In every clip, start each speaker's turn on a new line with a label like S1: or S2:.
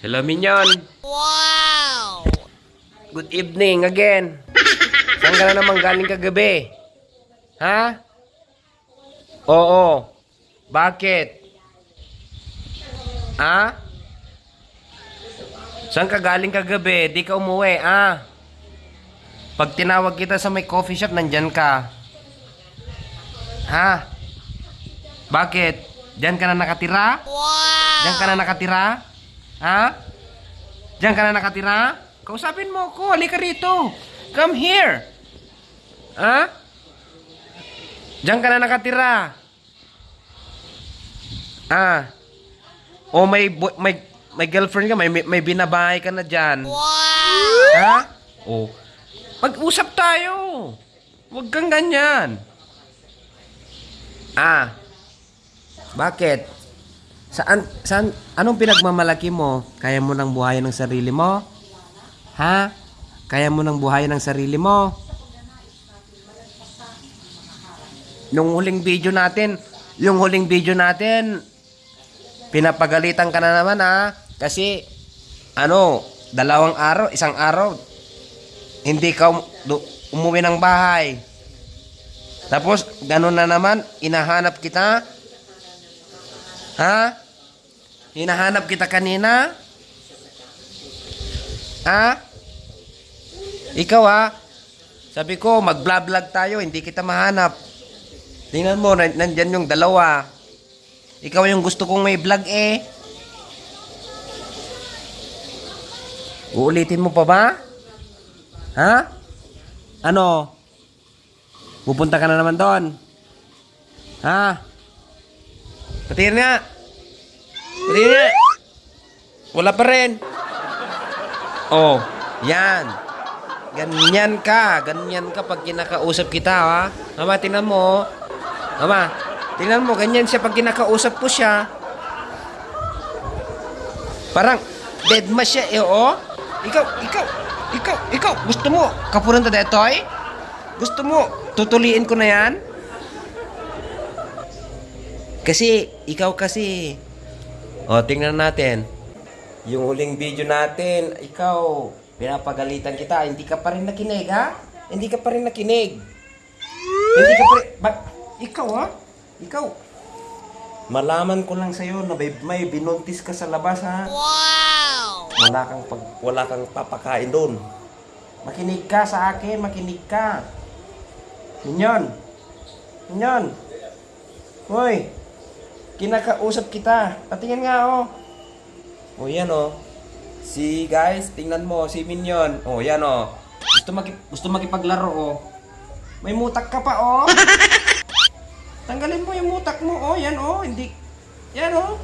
S1: Hello, Minyon.
S2: Wow!
S1: Good evening again. Saan ka na naman galing kagabi? Ha? Oo. Bakit? Ha? Saan ka galing kagabi? Di ka umuwi, ah. Pag tinawag kita sa may coffee shop, nandyan ka. Ha? Bakit? Diyan ka na nakatira?
S2: Wow!
S1: Diyan ka na nakatira? Ha? Diyan ka na nakatira? Kausapin mo ako. Halika rito. Come here. Ha? Diyan ka na nakatira. Ah. O may may may girlfriend ka, may may, may binabahay ka na diyan.
S2: Wow!
S1: Ha? O. Mag-usap tayo. Huwag kang ganyan. Ah. Bakit? Saan, saan, anong pinagmamalaki mo? Kaya mo nang buhayin ng sarili mo? Ha? Kaya mo nang buhayin ng sarili mo? Nung huling video natin, yung huling video natin, pinapagalitan ka na naman ha. Kasi, ano, dalawang araw, isang araw, hindi ka um- umuwi ng bahay. Tapos, ganun na naman, inahanap kita. Ha? Hinahanap kita kanina? Ha? Ikaw ha? Sabi ko, mag-vlog tayo, hindi kita mahanap. Tingnan mo, nan- nandyan yung dalawa. Ikaw yung gusto kong may vlog eh. Uulitin mo pa ba? Ha? Ano? Pupunta ka na naman doon? Ha? Patingin nga. Patingin nga. Wala pa rin. Oh, yan. Ganyan ka. Ganyan ka pag kinakausap kita, ha? Mama, tingnan mo. oh. Mama, tingnan mo. Ganyan siya pag kinakausap ko siya. Parang dead ma siya, eh, oh. Ikaw, ikaw, ikaw, ikaw. Gusto mo kapunan ta detoy? Gusto mo tutuliin ko na yan? Kasi, ikaw kasi. O, tingnan natin. Yung huling video natin, ikaw, pinapagalitan kita. Hindi ka pa rin nakinig, ha? Hindi ka pa rin nakinig. Hindi ka pa rin... Ba, ikaw, ha? Ikaw. Malaman ko lang sa'yo na may, may binuntis ka sa labas, ha?
S2: Wow!
S1: Wala kang pag wala kang papakain doon. Makinig ka sa akin, makinig ka. Minyon. Minyon. Hoy. Kinakausap kita. Patingin nga oh. Oh, yan oh. Si guys, tingnan mo si Minyon. Oh, yan oh. Gusto maki gusto makipaglaro oh. May mutak ka pa oh. Tanggalin mo yung mutak mo oh, yan oh. Hindi Yan oh.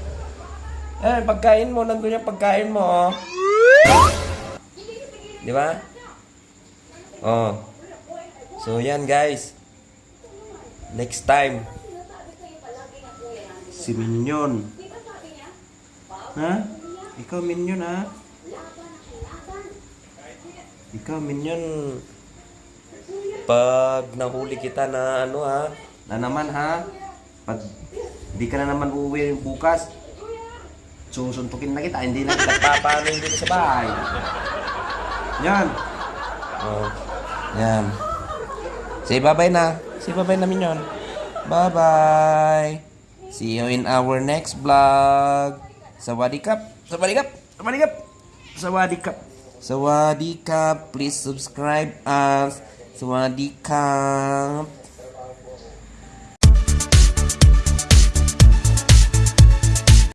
S1: Eh, pagkain mo, nandun yung pagkain mo, oh. Di ba? Oh. So, yan, guys. Next time. Si Minyon. Ha? Ikaw, Minyon, ha? Ikaw, Minyon. Pag nahuli kita na ano, ha? Na naman, ha? Pag di ka na naman uuwi bukas, susuntukin na kita, hindi na kita papaano dito sa bahay. Yan. Oh. Yan. Say bye-bye na. Say bye-bye na minyon. Bye-bye. See you in our next vlog. Sawadikap. Sawadikap. Sawadikap. Sawadikap. Sawadikap. Please subscribe us. Sawadikap.